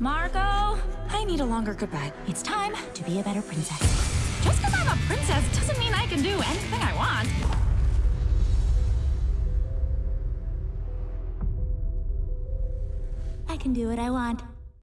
Marco, I need a longer goodbye. It's time to be a better princess. Just because I'm a princess doesn't mean I can do anything I want. I can do what I want.